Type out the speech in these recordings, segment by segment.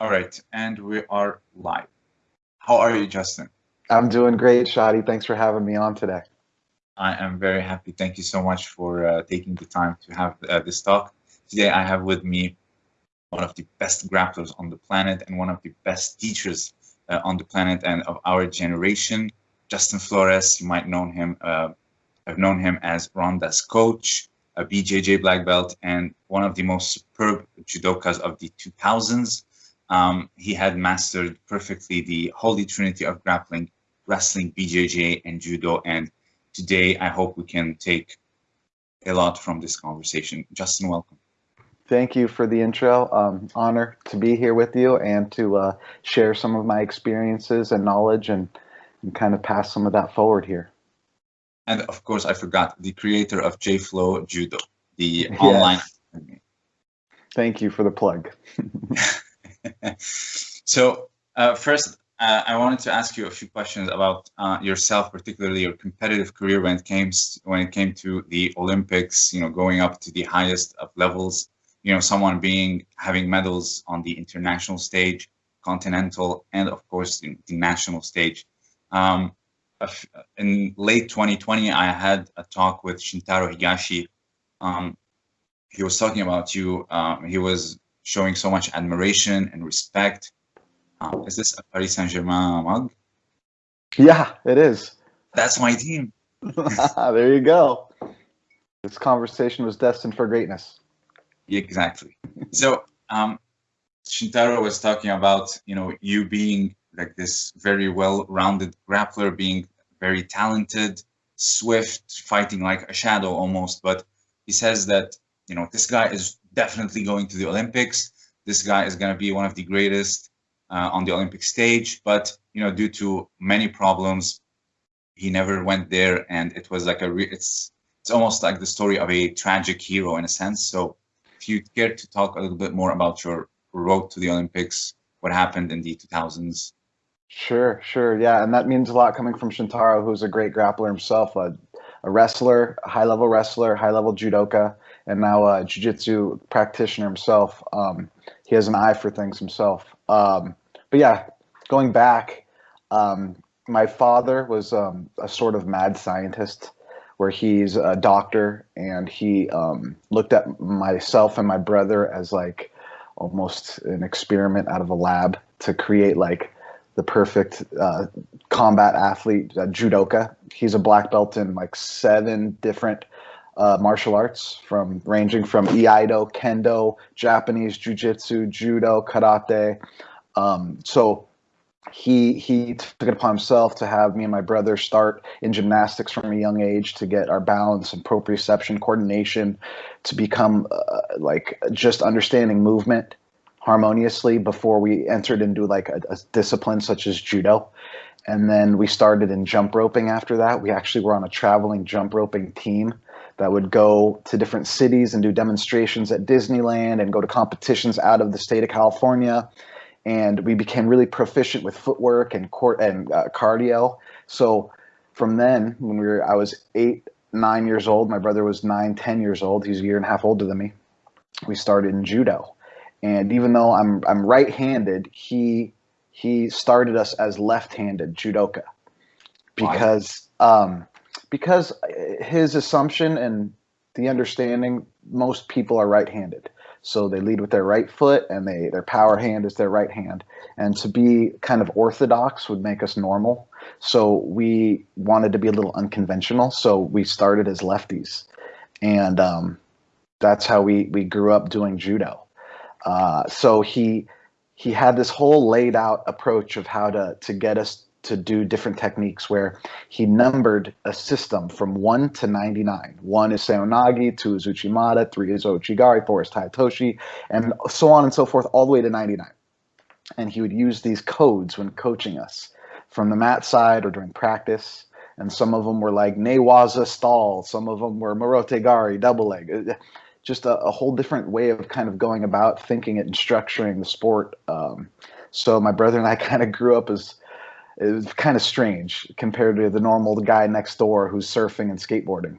All right, and we are live. How are you, Justin? I'm doing great, Shadi. Thanks for having me on today. I am very happy. Thank you so much for uh, taking the time to have uh, this talk. Today, I have with me one of the best grapplers on the planet and one of the best teachers uh, on the planet and of our generation, Justin Flores. You might know him. Uh, I've known him as Ronda's coach, a BJJ black belt, and one of the most superb judokas of the 2000s. Um, he had mastered perfectly the holy trinity of grappling, wrestling, BJJ, and judo. And today, I hope we can take a lot from this conversation. Justin, welcome. Thank you for the intro. Um, honor to be here with you and to uh, share some of my experiences and knowledge and, and kind of pass some of that forward here. And of course, I forgot the creator of JFlow Judo, the yes. online. Thank you for the plug. so uh, first, uh, I wanted to ask you a few questions about uh, yourself, particularly your competitive career when it came when it came to the Olympics. You know, going up to the highest of levels. You know, someone being having medals on the international stage, continental, and of course the, the national stage. Um, in late 2020, I had a talk with Shintaro Higashi. Um, he was talking about you. Um, he was showing so much admiration and respect. Um, is this a Paris Saint-Germain mug? Yeah, it is. That's my team. there you go. This conversation was destined for greatness. Exactly. So, um, Shintaro was talking about, you know, you being like this very well-rounded grappler, being very talented, swift, fighting like a shadow almost. But he says that, you know, this guy is definitely going to the Olympics. This guy is going to be one of the greatest uh, on the Olympic stage, but you know, due to many problems, he never went there, and it was like a it's it's almost like the story of a tragic hero in a sense. So, if you care to talk a little bit more about your road to the Olympics, what happened in the 2000s? Sure, sure, yeah, and that means a lot coming from Shintaro, who's a great grappler himself, a, a wrestler, a high-level wrestler, high-level judoka, and now a jiu-jitsu practitioner himself. Um, he has an eye for things himself. Um, but yeah, going back, um, my father was um, a sort of mad scientist where he's a doctor and he um, looked at myself and my brother as like almost an experiment out of a lab to create like the perfect uh, combat athlete, uh, judoka. He's a black belt in like seven different uh, martial arts, from ranging from iaido, kendo, Japanese jiu-jitsu, judo, karate. Um, so he he took it upon himself to have me and my brother start in gymnastics from a young age to get our balance and proprioception coordination to become uh, like just understanding movement harmoniously before we entered into like a, a, discipline such as judo and then we started in jump roping after that we actually were on a traveling jump roping team that would go to different cities and do demonstrations at Disneyland and go to competitions out of the state of California. And we became really proficient with footwork and court and uh, cardio. So from then, when we were, I was eight, nine years old. My brother was nine, ten years old. He's a year and a half older than me. We started in judo, and even though I'm I'm right-handed, he he started us as left-handed judoka because um, because his assumption and the understanding most people are right-handed. So they lead with their right foot and they their power hand is their right hand. And to be kind of orthodox would make us normal. So we wanted to be a little unconventional. So we started as lefties. And um, that's how we we grew up doing judo. Uh, so he he had this whole laid out approach of how to to get us to do different techniques where he numbered a system from 1 to 99. 1 is Seoinage, 2 is Uchimata, 3 is Ouchigari, 4 is Taitoshi, and so on and so forth, all the way to 99. And he would use these codes when coaching us from the mat side or during practice. And some of them were like Newaza stall, some of them were morote Gari, double leg. Just a, a, whole different way of kind of going about thinking it and structuring the sport. Um, so my brother and I kind of grew up as it was kind of strange compared to the normal guy next door who's surfing and skateboarding.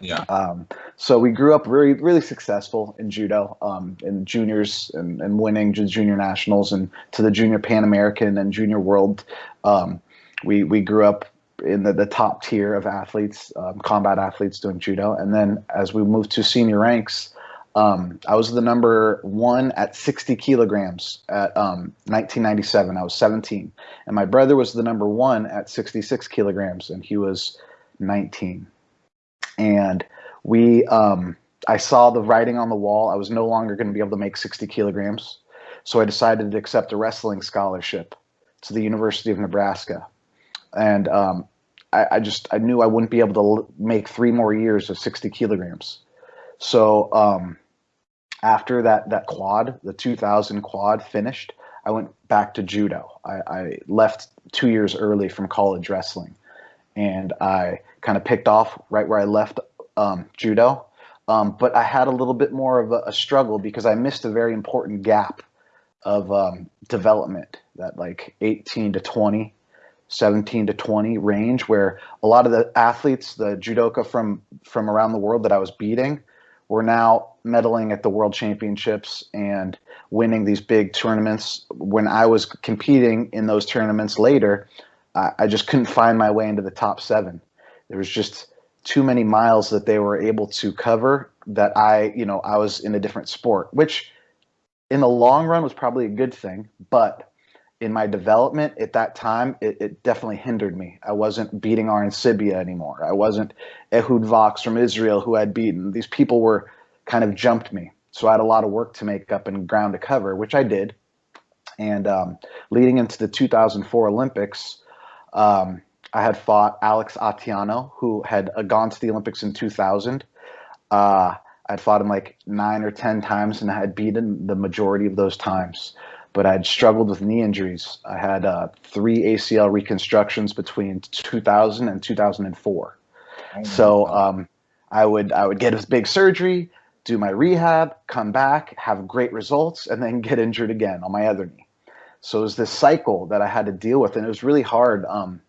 Yeah. Um, so we grew up really, really successful in judo, um, in juniors and, and winning junior nationals and to the junior Pan American and junior world. Um, we, we grew up in the, the top tier of athletes, um, combat athletes doing judo. And then as we moved to senior ranks, um, I was the number one at 60 kilograms at 1997. Um, I was 17. And my brother was the number one at 66 kilograms, and he was 19 and we um, I saw the writing on the wall. I was no longer going to be able to make 60 kilograms, so I decided to accept a wrestling scholarship to the University of Nebraska, and um, I, I, just I knew I wouldn't be able to make three more years of 60 kilograms. So um, after that that quad, the 2000 quad finished, I went back to judo. I, I left two years early from college wrestling, and I kind of picked off right where I left um, judo. Um, but I had a little bit more of a, a, struggle because I missed a very important gap of um, development, that like 18 to 20, 17 to 20 range, where a lot of the athletes, the judoka from from around the world that I was beating, were now medaling at the world championships and winning these big tournaments. When I was competing in those tournaments later, I, I just couldn't find my way into the top seven there was just too many miles that they were able to cover that I, you know, I was in a different sport, which in the long run was probably a good thing, but in my development at that time, it, it definitely hindered me. I wasn't beating Arencibia anymore. I wasn't Ehud Vaks from Israel who I'd beaten. These people were kind of jumped me. So I had a lot of work to make up and ground to cover, which I did. And um, leading into the 2004 Olympics, um, I had fought Alex Atiano, who had uh, gone to the Olympics in 2000. Uh, I'd fought him like nine or 10 times and I had beaten the majority of those times. But I'd struggled with knee injuries. I had uh, three ACL reconstructions between 2000 and 2004. so um, I would I would get a big surgery, do my rehab, come back, have great results, and then get injured again on my other knee. So it was this cycle that I had to deal with, and it was really hard. Um,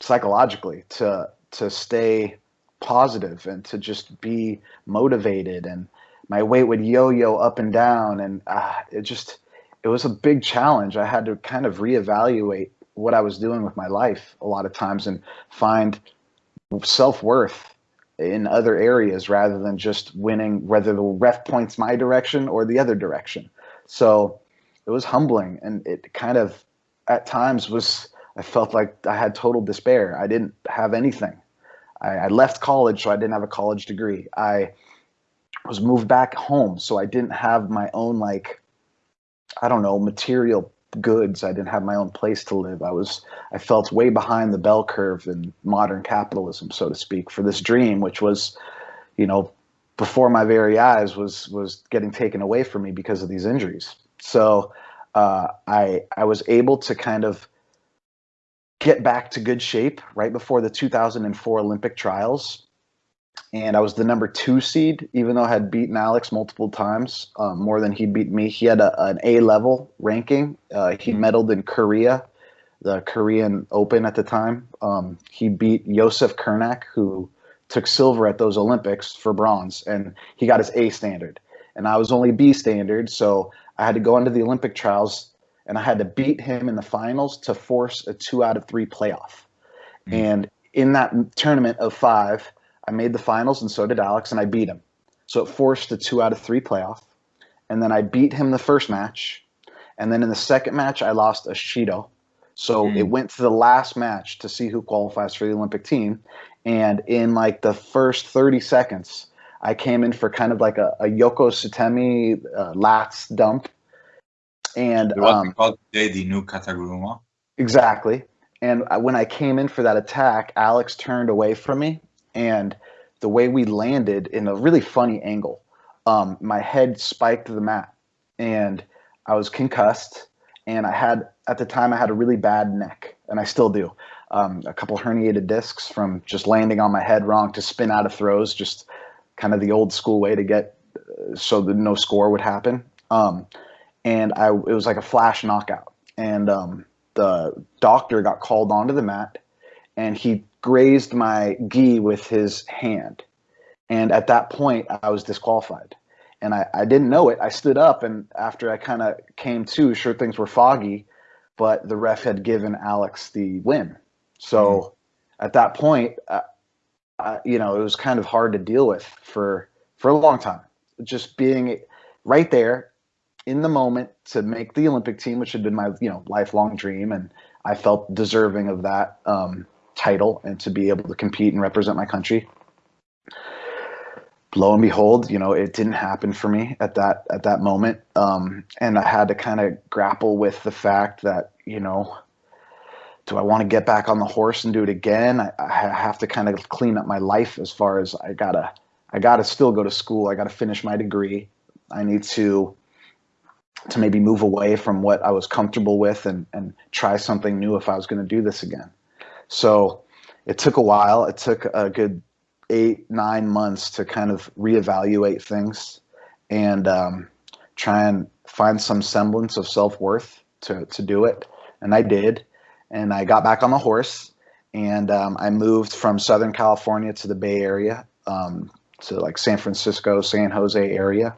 psychologically to to stay positive and to just be motivated and my weight would yo-yo up and down and uh, it just it was a big challenge i had to kind of reevaluate what i was doing with my life a lot of times and find self-worth in other areas rather than just winning whether the ref points my direction or the other direction so it was humbling and it kind of at times was I felt like I had total despair. I didn't have anything. I, I, left college, so I didn't have a college degree. I was moved back home, so I didn't have my own like, I don't know, material goods. I didn't have my own place to live. I was, I felt way behind the bell curve in modern capitalism, so to speak, for this dream, which was, you know, before my very eyes, was was getting taken away from me because of these injuries. So uh, I I was able to kind of get back to good shape right before the 2004 Olympic trials. And I was the number two seed, even though I had beaten Alex multiple times, um, more than he'd beat me. He had a, an A level ranking. Uh, he medaled in Korea, the Korean Open at the time. Um, he beat Jozef Krnáč, who took silver at those Olympics for bronze, and he got his A standard. And I was only B standard, so I had to go into the Olympic trials and I had to beat him in the finals to force a two out of three playoff. Mm-hmm. And in that tournament of five, I made the finals, and so did Alex, and I beat him. So it forced a two out of three playoff. And then I beat him the first match. And then in the second match, I lost a Shido. So mm. it went to the last match to see who qualifies for the Olympic team. And in like the first 30 seconds, I came in for kind of like a, a Yoko Sutemi uh, lats dump and what um, called today the new Kataguruma. Exactly. And when I came in for that attack, Alex turned away from me, and the way we landed in a really funny angle, um, my head spiked the mat, and I was concussed. And I had at the time I had a really bad neck, and I still do. Um, a couple herniated discs from just landing on my head wrong to spin out of throws, just kind of the old school way to get uh, so that no score would happen. Um, and I it was like a flash knockout. And um, the doctor got called onto the mat, and he grazed my gi with his hand, And at that point, I was disqualified. And I, I didn't know it. I stood up, and after I kind of came to, sure, things were foggy, but the ref had given Alex the win. So mm-hmm. at that point, uh, uh, you know, it was kind of hard to deal with for for a long time. Just being right there in the moment to make the Olympic team, which had been my you know lifelong dream, and I felt deserving of that um, title and to be able to compete and represent my country. Lo and behold, you know, it didn't happen for me at that at that moment, um, and I had to kind of grapple with the fact that you know, do I want to get back on the horse and do it again? I, I have to kind of clean up my life as far as I gotta I gotta still go to school. I gotta finish my degree. I need to to maybe move away from what I was comfortable with and, and try something new if I was going to do this again. So it took a while. It took a good eight, nine months to kind of reevaluate things and um, try and find some semblance of self worth to, to do it. And I did. And I got back on the horse and um, I moved from Southern California to the Bay Area, um, to like San Francisco, San Jose area.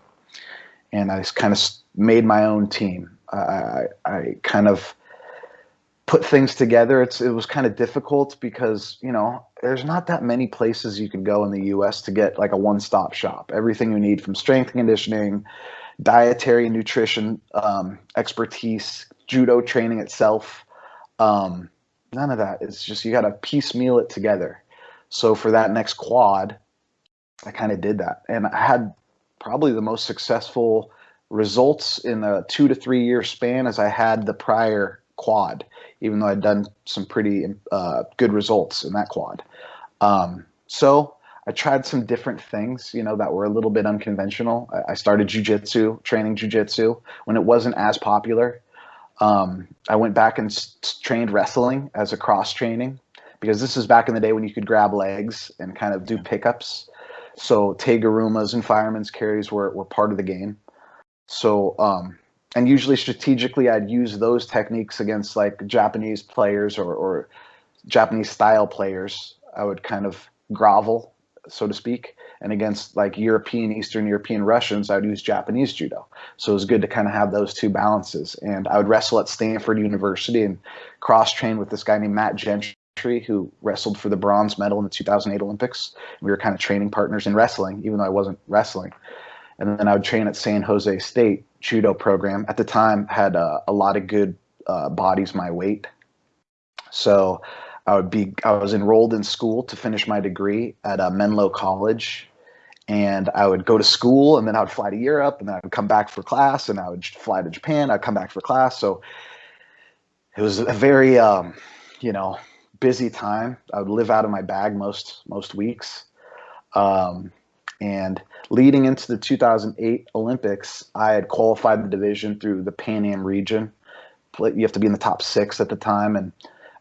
And I kind of made my own team. I, I kind of put things together. It's it was kind of difficult because you know there's not that many places you can go in the U.S. to get like a one-stop shop. Everything you need from strength conditioning, dietary and nutrition um, expertise, judo training itself. Um, none of that. It's just you got to piecemeal it together. So for that next quad, I kind of did that, and I had probably the most successful results in a two to three year span as I had the prior quad, even though I'd done some pretty uh, good results in that quad. Um, so I tried some different things, you know, that were a little bit unconventional. I, I started jujitsu, training jujitsu when it wasn't as popular. Um, I went back and s- trained wrestling as a cross training because this is back in the day when you could grab legs and kind of do pickups. So tegurumas and fireman's carries were, were part of the game. So, um, and usually strategically, I'd use those techniques against like Japanese players or, or Japanese style players. I would kind of grovel, so to speak. And against like European, Eastern European Russians, I would use Japanese judo. So it was good to kind of have those two balances. And I would wrestle at Stanford University and cross train with this guy named Matt Gentry, who wrestled for the bronze medal in the 2008 Olympics. We were kind of training partners in wrestling, even though I wasn't wrestling and then I would train at San Jose State judo program. At the time, had uh, a lot of good uh, bodies my weight, so I would be I was enrolled in school to finish my degree at uh, Menlo College, and I would go to school, and then I would fly to Europe, and then I would come back for class, and I would fly to Japan. I'd come back for class, so it was a very um, you know busy time. I would live out of my bag most most weeks. Um, and leading into the 2008 Olympics, I had qualified the division through the Pan Am region. You have to be in the top six at the time, and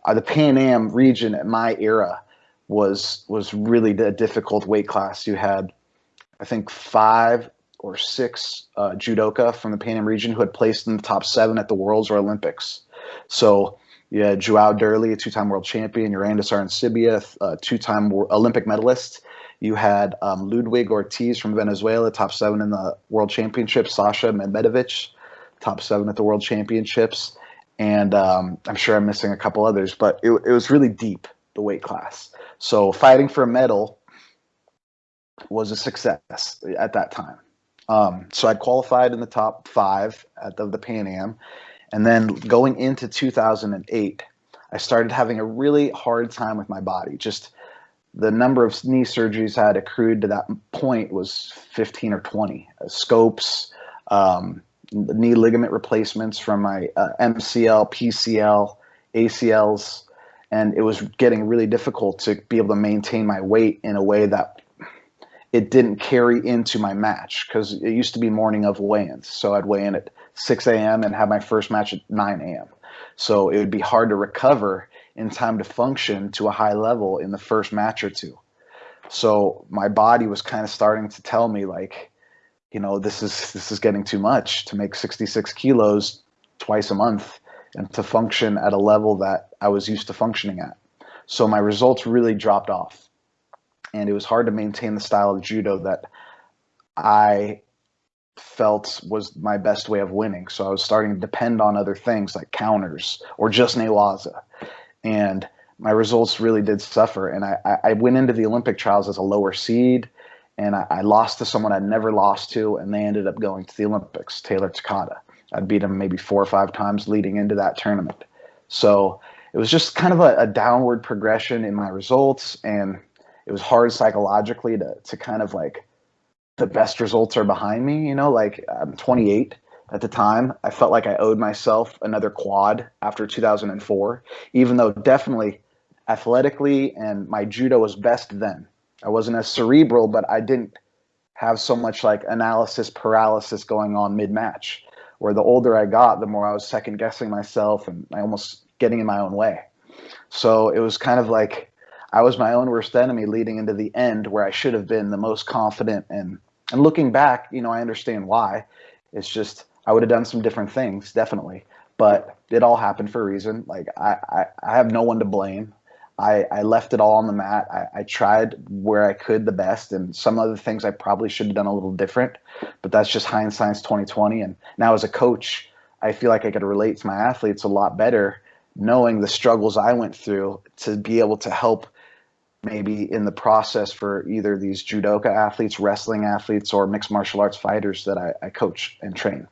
uh, the Pan Am region at my era was was really a difficult weight class. You had, I think, five or six uh, judoka from the Pan Am region who had placed in the top seven at the Worlds or Olympics. So you had João Derly, a two-time world champion, Yurandis Arencibia, a two-time Olympic medalist, you had um, Ludwig Ortiz from Venezuela, top seven in the World Championships. Sasha Mehmedovic, top seven at the World Championships. And um, I'm sure I'm missing a couple others, but it, it was really deep, the weight class. So fighting for a medal was a success at that time. Um, so I qualified in the top five at the, the Pan Am. And then going into 2008, I started having a really hard time with my body. Just the number of knee surgeries I had accrued to that point was 15 or 20 uh, scopes, um, knee ligament replacements from my uh, MCL, PCL, ACLs, and it was getting really difficult to be able to maintain my weight in a way that it didn't carry into my match because it used to be morning of weigh-ins. So I'd weigh in at 6 a.m. and have my first match at 9 a.m. So it would be hard to recover in time to function to a high level in the first match or two. So my body was kind of starting to tell me like, you know, this is this is getting too much to make 66 kilos twice a month and to function at a level that I was used to functioning at. So my results really dropped off. and it was hard to maintain the style of judo that I felt was my best way of winning. So I was starting to depend on other things like counters or just newaza. And my results really did suffer. And I, I went into the Olympic trials as a lower seed and I, I, lost to someone I'd never lost to, and they ended up going to the Olympics, Taylor Takata. I'd beat him maybe four or five times leading into that tournament. So it was just kind of a, a downward progression in my results, and it was hard psychologically to, to kind of like the best results are behind me. You know, like I'm 28 at the time. I felt like I owed myself another quad after 2004, even though definitely athletically and my judo was best then. I wasn't as cerebral, but I didn't have so much like analysis paralysis going on mid match. Where the older I got, the more I was second guessing myself and I almost getting in my own way. So it was kind of like I was my own worst enemy leading into the end where I should have been the most confident and and looking back, you know, I understand why. It's just I would have done some different things, definitely. But it all happened for a reason. Like I, I, I have no one to blame. I, I left it all on the mat. I, I tried where I could the best, and some other things I probably should have done a little different. But that's just hindsight's 2020. And now as a coach, I feel like I could relate to my athletes a lot better, knowing the struggles I went through to be able to help maybe in the process for either these judoka athletes, wrestling athletes, or mixed martial arts fighters that I, I coach and train.